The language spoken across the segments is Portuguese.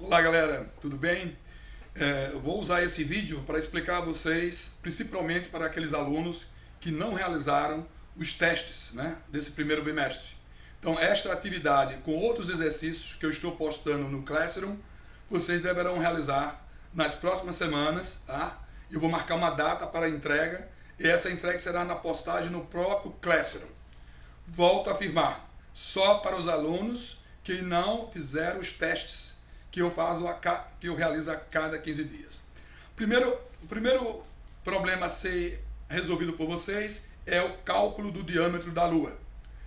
Olá galera, tudo bem? É, eu vou usar esse vídeo para explicar a vocês, principalmente para aqueles alunos que não realizaram os testes né, desse primeiro bimestre. Então esta atividade com outros exercícios que eu estou postando no Classroom, vocês deverão realizar nas próximas semanas, tá? Eu vou marcar uma data para entrega e essa entrega será na postagem no próprio Classroom. Volto a afirmar, só para os alunos que não fizeram os testes que eu faço a, que eu realizo a cada 15 dias. Primeiro, o primeiro problema a ser resolvido por vocês é o cálculo do diâmetro da Lua.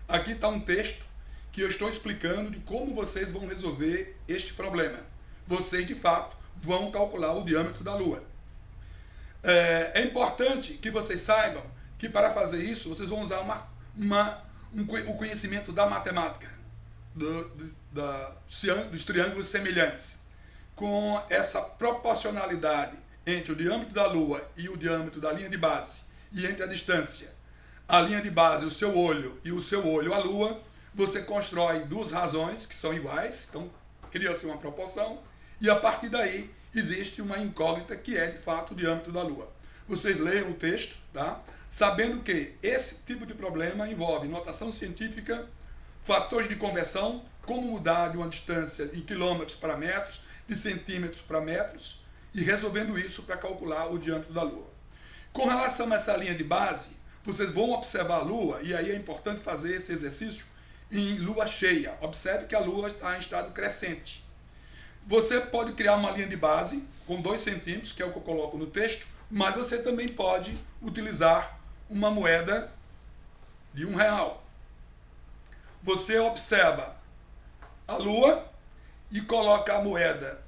Aqui está um texto que eu estou explicando de como vocês vão resolver este problema. Vocês, de fato, vão calcular o diâmetro da Lua. É, é importante que vocês saibam que para fazer isso, vocês vão usar uma, uma, um, o conhecimento da matemática do, do, da, dos triângulos semelhantes, com essa proporcionalidade entre o diâmetro da Lua e o diâmetro da linha de base, e entre a distância, a linha de base, o seu olho e o seu olho, a Lua, você constrói duas razões que são iguais, então cria-se uma proporção, e a partir daí existe uma incógnita que é de fato o diâmetro da Lua. Vocês leiam o texto, tá? sabendo que esse tipo de problema envolve notação científica, fatores de conversão, como mudar de uma distância de quilômetros para metros, de centímetros para metros, e resolvendo isso para calcular o diâmetro da Lua. Com relação a essa linha de base, vocês vão observar a Lua, e aí é importante fazer esse exercício em lua cheia. Observe que a Lua está em estado crescente. Você pode criar uma linha de base com 2 centímetros, que é o que eu coloco no texto, mas você também pode utilizar uma moeda de um real. Você observa a lua e coloca a moeda